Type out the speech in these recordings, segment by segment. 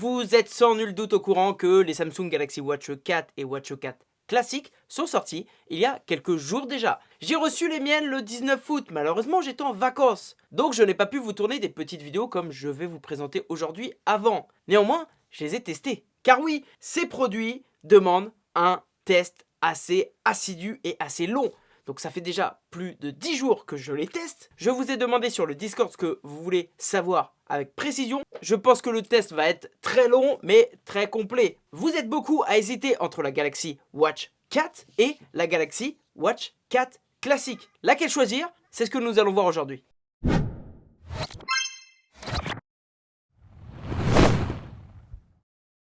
Vous êtes sans nul doute au courant que les Samsung Galaxy Watch 4 et Watch 4 classiques sont sortis il y a quelques jours déjà. J'ai reçu les miennes le 19 août, malheureusement j'étais en vacances. Donc je n'ai pas pu vous tourner des petites vidéos comme je vais vous présenter aujourd'hui avant. Néanmoins, je les ai testés. Car oui, ces produits demandent un test assez assidu et assez long. Donc ça fait déjà plus de 10 jours que je les teste. Je vous ai demandé sur le Discord ce que vous voulez savoir avec précision. Je pense que le test va être très long mais très complet. Vous êtes beaucoup à hésiter entre la Galaxy Watch 4 et la Galaxy Watch 4 classique. Laquelle choisir? C'est ce que nous allons voir aujourd'hui.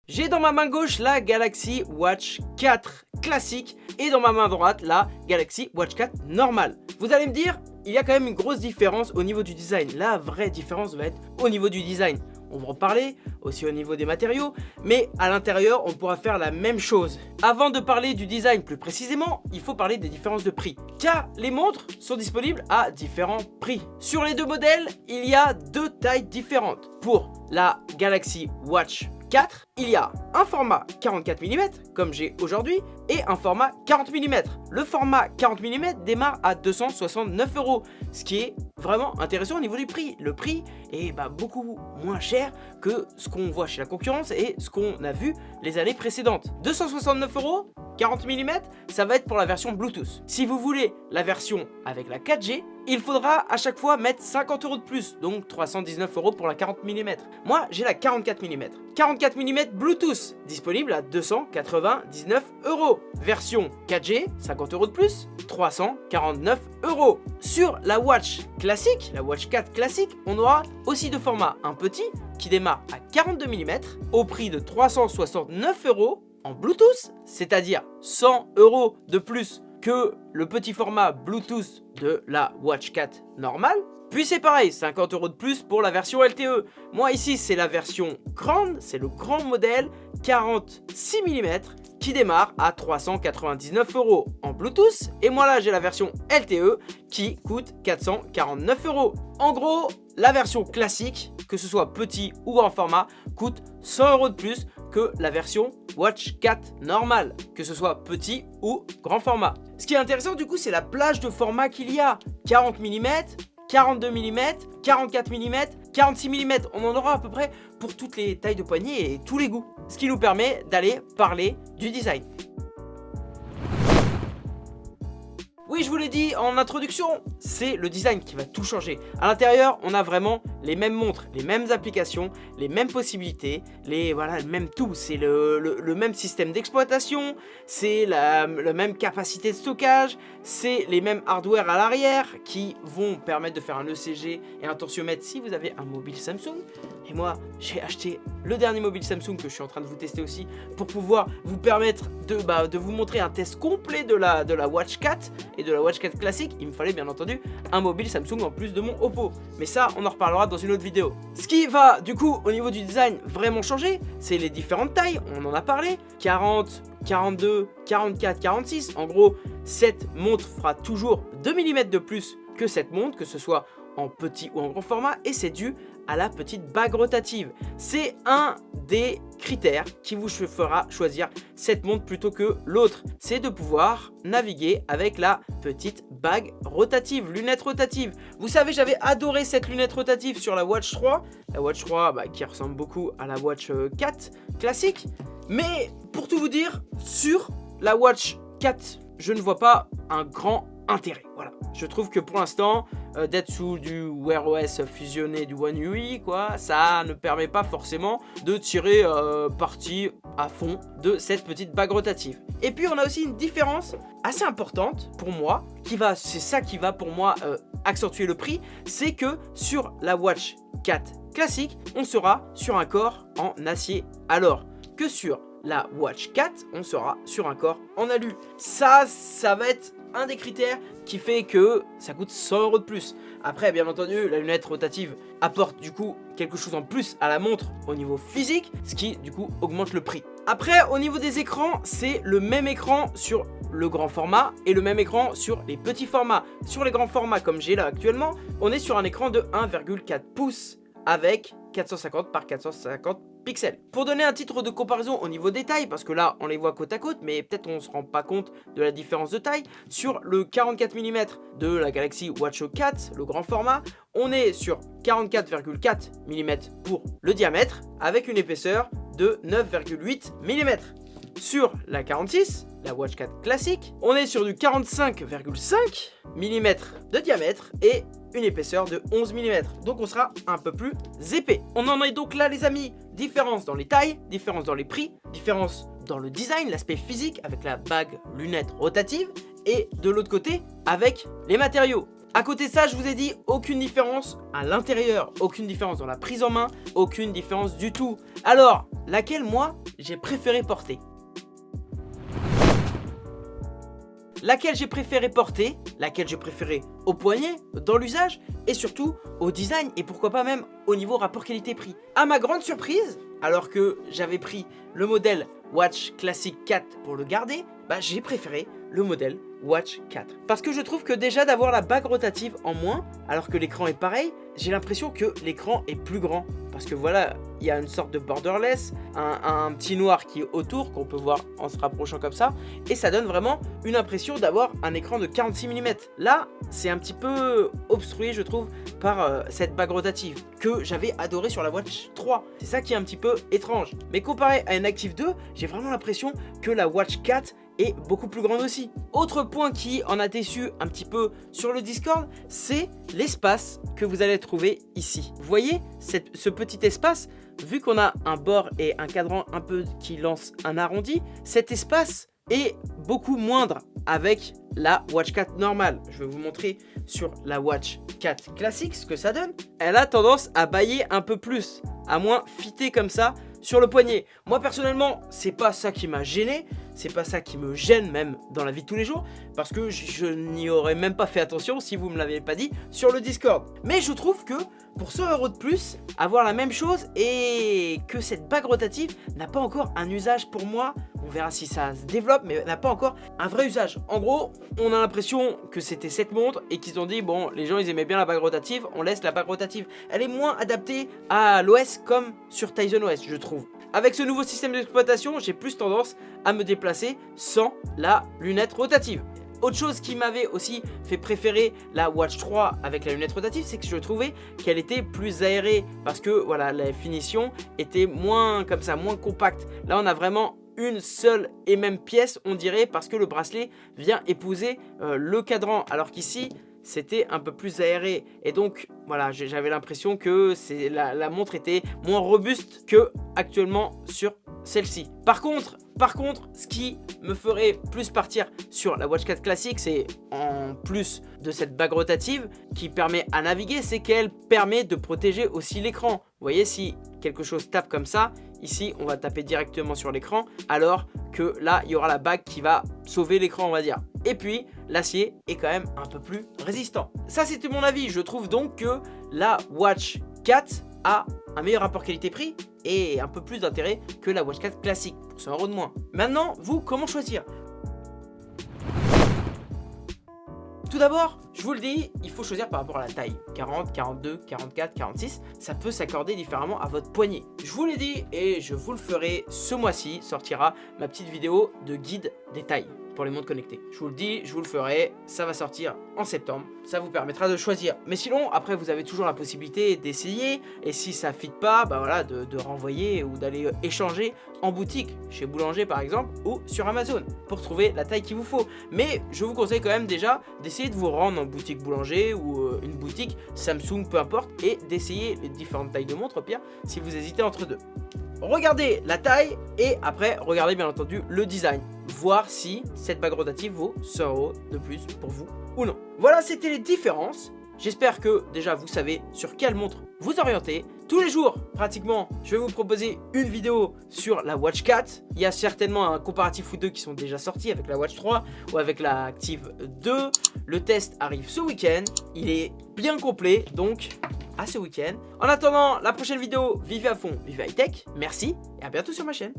J'ai dans ma main gauche la Galaxy Watch 4 classique et dans ma main droite la Galaxy Watch 4 normale. Vous allez me dire, il y a quand même une grosse différence au niveau du design. La vraie différence va être au niveau du design. On va en parler, aussi au niveau des matériaux, mais à l'intérieur, on pourra faire la même chose. Avant de parler du design plus précisément, il faut parler des différences de prix. Car les montres sont disponibles à différents prix. Sur les deux modèles, il y a deux tailles différentes. Pour la Galaxy Watch 4, il y a un format 44 mm, comme j'ai aujourd'hui, et un format 40 mm. Le format 40 mm démarre à 269 euros, ce qui est vraiment intéressant au niveau du prix. Le prix est bah, beaucoup moins cher que ce qu'on voit chez la concurrence et ce qu'on a vu les années précédentes. 269 euros 40 mm, ça va être pour la version Bluetooth. Si vous voulez la version avec la 4G, il faudra à chaque fois mettre 50 euros de plus, donc 319 euros pour la 40 mm. Moi, j'ai la 44 mm. 44 mm Bluetooth, disponible à 299 euros. Version 4G, 50 euros de plus, 349 euros. Sur la Watch classique, la Watch 4 classique, on aura aussi deux formats. Un petit, qui démarre à 42 mm, au prix de 369 euros, en Bluetooth, c'est-à-dire 100 euros de plus que le petit format Bluetooth de la Watch 4 normale. Puis c'est pareil, 50 euros de plus pour la version LTE. Moi ici c'est la version grande, c'est le grand modèle 46 mm qui démarre à 399 euros en Bluetooth. Et moi là j'ai la version LTE qui coûte 449 euros. En gros, la version classique, que ce soit petit ou grand format, coûte 100 euros de plus que la version Watch 4 normale, que ce soit petit ou grand format. Ce qui est intéressant du coup, c'est la plage de format qu'il y a. 40 mm, 42 mm, 44 mm, 46 mm. On en aura à peu près pour toutes les tailles de poignée et tous les goûts. Ce qui nous permet d'aller parler du design. Oui, je vous l'ai dit en introduction, c'est le design qui va tout changer. À l'intérieur, on a vraiment les mêmes montres, les mêmes applications, les mêmes possibilités, les voilà, le même tout. C'est le, même système d'exploitation, c'est la, la, même capacité de stockage, c'est les mêmes hardware à l'arrière qui vont permettre de faire un ECG et un tensiomètre si vous avez un mobile Samsung. Et moi, j'ai acheté le dernier mobile Samsung que je suis en train de vous tester aussi pour pouvoir vous permettre de, bah, de vous montrer un test complet de la, de la Watch 4 et de la Watch 4 classique. Il me fallait bien entendu un mobile Samsung en plus de mon Oppo. Mais ça, on en reparlera dans une autre vidéo. Ce qui va du coup au niveau du design vraiment changer, c'est les différentes tailles. On en a parlé. 40, 42, 44, 46. En gros, cette montre fera toujours 2 mm de plus que cette montre, que ce soit en petit ou en grand format et c'est dû à la petite bague rotative. C'est un des critères qui vous fera choisir cette montre plutôt que l'autre. C'est de pouvoir naviguer avec la petite bague rotative, lunette rotative. Vous savez, j'avais adoré cette lunette rotative sur la Watch 3. La Watch 3 bah, qui ressemble beaucoup à la Watch 4 euh, classique. Mais pour tout vous dire, sur la Watch 4, je ne vois pas un grand intérêt. Voilà. Je trouve que pour l'instant, euh, d'être sous du Wear OS fusionné du One UI, quoi, ça ne permet pas forcément de tirer euh, parti à fond de cette petite bague rotative. Et puis on a aussi une différence assez importante pour moi, qui va, c'est ça qui va pour moi euh, accentuer le prix, c'est que sur la Watch 4 classique, on sera sur un corps en acier, alors que sur la Watch 4, on sera sur un corps en alu. Ça, ça va être un des critères qui fait que ça coûte 100 euros de plus. Après, bien entendu, la lunette rotative apporte du coup quelque chose en plus à la montre au niveau physique, ce qui du coup augmente le prix. Après, au niveau des écrans, c'est le même écran sur le grand format et le même écran sur les petits formats. Sur les grands formats comme j'ai là actuellement, on est sur un écran de 1,4 pouces avec 450 par 450 Pour donner un titre de comparaison au niveau des tailles, parce que là on les voit côte à côte, mais peut-être on se rend pas compte de la différence de taille, sur le 44 mm de la Galaxy Watch 4, le grand format, on est sur 44,4 mm pour le diamètre, avec une épaisseur de 9,8 mm. Sur la 46, la Watch 4 classique, on est sur du 45,5 mm de diamètre et une épaisseur de 11 mm. Donc on sera un peu plus épais. On en est donc là les amis, différence dans les tailles, différence dans les prix, différence dans le design, l'aspect physique avec la bague lunette rotative et de l'autre côté avec les matériaux. À côté de ça, je vous ai dit aucune différence à l'intérieur, aucune différence dans la prise en main, aucune différence du tout. Alors, laquelle moi j'ai préféré porter? Laquelle j'ai préféré porter, laquelle j'ai préféré au poignet, dans l'usage, et surtout au design, et pourquoi pas même au niveau rapport qualité-prix. À ma grande surprise, alors que j'avais pris le modèle Watch Classic 4 pour le garder, bah j'ai préféré le modèle Watch 4. Parce que je trouve que déjà d'avoir la bague rotative en moins, alors que l'écran est pareil, j'ai l'impression que l'écran est plus grand. Parce que voilà, il y a une sorte de borderless, un, petit noir qui est autour, qu'on peut voir en se rapprochant comme ça, et ça donne vraiment une impression d'avoir un écran de 46 mm. Là, c'est un petit peu obstrué, je trouve, par euh, cette bague rotative, que j'avais adoré sur la Watch 3. C'est ça qui est un petit peu étrange. Mais comparé à une Active 2, j'ai vraiment l'impression que la Watch 4 est beaucoup plus grande aussi. Autre point qui en a déçu un petit peu sur le Discord, c'est l'espace que vous allez trouver ici. Vous voyez ce petit espace Vu qu'on a un bord et un cadran un peu qui lance un arrondi, cet espace est beaucoup moindre avec la Watch 4 normale. Je vais vous montrer sur la Watch 4 classique ce que ça donne. Elle a tendance à bailler un peu plus, à moins fitter comme ça sur le poignet. Moi personnellement, c'est pas ça qui m'a gêné, c'est pas ça qui me gêne même dans la vie de tous les jours, parce que je, n'y aurais même pas fait attention si vous me l'avez pas dit sur le Discord. Mais je trouve que pour 100 euros de plus, avoir la même chose et que cette bague rotative n'a pas encore un usage pour moi, on verra si ça se développe, mais n'a pas encore un vrai usage. En gros, on a l'impression que c'était cette montre et qu'ils ont dit, bon, les gens ils aimaient bien la bague rotative, on laisse la bague rotative. Elle est moins adaptée à l'OS comme sur Tizen OS, je trouve. Avec ce nouveau système d'exploitation, j'ai plus tendance à me déplacer sans la lunette rotative. Autre chose qui m'avait aussi fait préférer la Watch 3 avec la lunette rotative, c'est que je trouvais qu'elle était plus aérée parce que voilà, la finition était moins comme ça, moins compacte. Là, on a vraiment une seule et même pièce, on dirait, parce que le bracelet vient épouser euh, le cadran. Alors qu'ici, c'était un peu plus aéré. Et donc, voilà, j'avais l'impression que la, montre était moins robuste que actuellement sur celle-ci. Par contre, par contre, ce qui me ferait plus partir sur la Watch 4 classique, c'est en plus de cette bague rotative qui permet à naviguer, c'est qu'elle permet de protéger aussi l'écran. Vous voyez, si quelque chose tape comme ça, ici, on va taper directement sur l'écran, alors que là, il y aura la bague qui va sauver l'écran, on va dire. Et puis, l'acier est quand même un peu plus résistant. Ça, c'était mon avis. Je trouve donc que la Watch 4 un meilleur rapport qualité-prix et un peu plus d'intérêt que la Watch 4 classique, pour 100 euros de moins. Maintenant, vous, comment choisir? Tout d'abord, je vous le dis, il faut choisir par rapport à la taille. 40, 42, 44, 46, ça peut s'accorder différemment à votre poignet. Je vous l'ai dit et je vous le ferai ce mois-ci, sortira ma petite vidéo de guide des tailles pour les montres connectées. Je vous le dis, je vous le ferai, ça va sortir en septembre. Ça vous permettra de choisir. Mais sinon, après, vous avez toujours la possibilité d'essayer. Et si ça fit pas, bah voilà, de, renvoyer ou d'aller euh, échanger en boutique, chez Boulanger par exemple, ou sur Amazon, pour trouver la taille qu'il vous faut. Mais je vous conseille quand même déjà d'essayer de vous rendre en boutique Boulanger ou euh, une boutique Samsung, peu importe, et d'essayer les différentes tailles de montres, pire, si vous hésitez entre deux. Regardez la taille et après, regardez bien entendu le design voir si cette bague rotative vaut 100 euros de plus pour vous ou non. Voilà, c'était les différences. J'espère que déjà vous savez sur quelle montre vous orienter. Tous les jours, pratiquement, je vais vous proposer une vidéo sur la Watch 4. Il y a certainement un comparatif ou deux qui sont déjà sortis avec la Watch 3 ou avec la Active 2. Le test arrive ce week-end. Il est bien complet, donc à ce week-end. En attendant la prochaine vidéo, vivez à fond, vivez high tech. Merci et à bientôt sur ma chaîne.